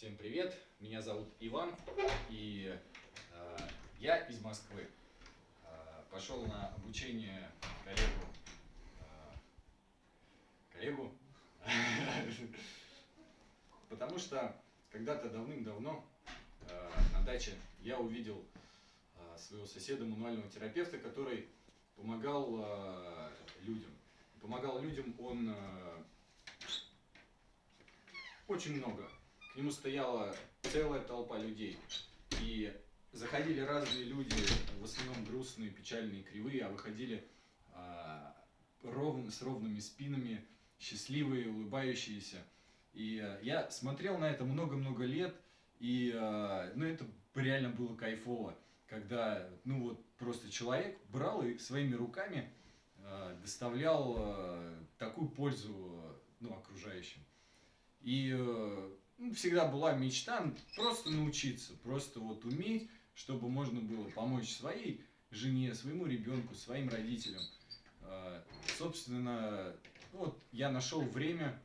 Всем привет, меня зовут Иван, и э, я из Москвы. Э, пошел на обучение коллегу, э, коллегу, потому что когда-то давным-давно э, на даче я увидел э, своего соседа, мануального терапевта, который помогал э, людям. Помогал людям он э, очень много к нему стояла целая толпа людей. И заходили разные люди, в основном грустные, печальные, кривые, а выходили а, ровно, с ровными спинами, счастливые, улыбающиеся. И а, я смотрел на это много-много лет, и а, ну, это реально было кайфово, когда ну, вот, просто человек брал и своими руками а, доставлял а, такую пользу ну, окружающим. И э, ну, всегда была мечта просто научиться, просто вот уметь, чтобы можно было помочь своей жене, своему ребенку, своим родителям. Э, собственно, вот я нашел время,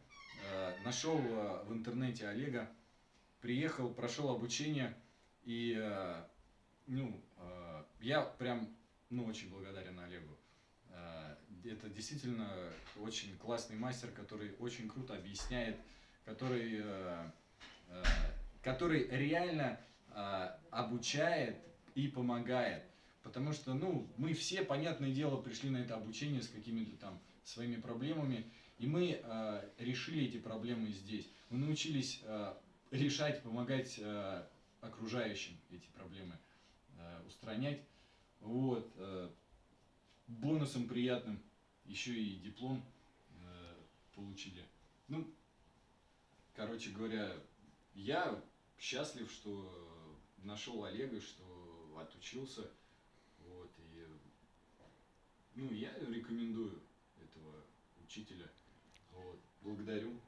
э, нашел в интернете Олега, приехал, прошел обучение, и ну, я прям ну, очень благодарен Олегу. Это действительно очень классный мастер, который очень круто объясняет который, который реально э, обучает и помогает. Потому что, ну, мы все, понятное дело, пришли на это обучение с какими-то там своими проблемами, и мы э, решили эти проблемы здесь. Мы научились э, решать, помогать э, окружающим эти проблемы э, устранять. Вот. Э, бонусом приятным еще и диплом э, получили. Ну, Короче говоря, я счастлив, что нашел Олега, что отучился. Вот, и, ну, я рекомендую этого учителя. Вот, благодарю.